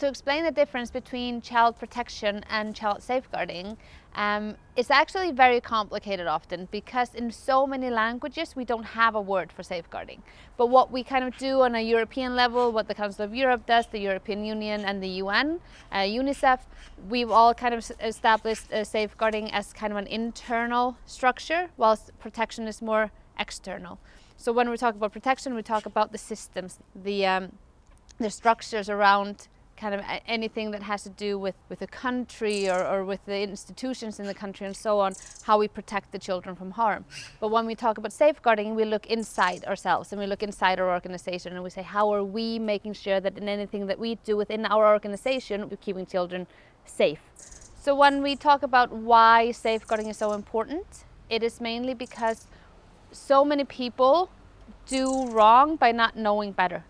To explain the difference between child protection and child safeguarding, um, it's actually very complicated often because in so many languages we don't have a word for safeguarding. But what we kind of do on a European level, what the Council of Europe does, the European Union and the UN, uh, UNICEF, we've all kind of established uh, safeguarding as kind of an internal structure whilst protection is more external. So when we talk about protection, we talk about the systems, the, um, the structures around kind of anything that has to do with, with the country or, or with the institutions in the country and so on, how we protect the children from harm. But when we talk about safeguarding, we look inside ourselves and we look inside our organization and we say, how are we making sure that in anything that we do within our organization, we're keeping children safe. So when we talk about why safeguarding is so important, it is mainly because so many people do wrong by not knowing better.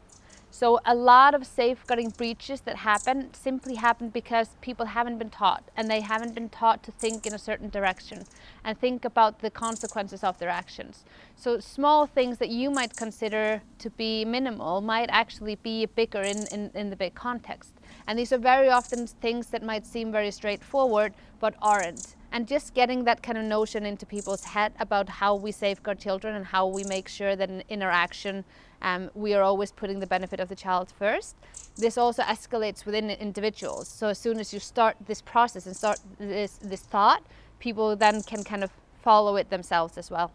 So a lot of safeguarding breaches that happen simply happen because people haven't been taught and they haven't been taught to think in a certain direction and think about the consequences of their actions. So small things that you might consider to be minimal might actually be bigger in, in, in the big context. And these are very often things that might seem very straightforward but aren't. And just getting that kind of notion into people's head about how we safeguard children and how we make sure that in interaction um, we are always putting the benefit of the child first. This also escalates within individuals. So as soon as you start this process and start this, this thought, people then can kind of follow it themselves as well.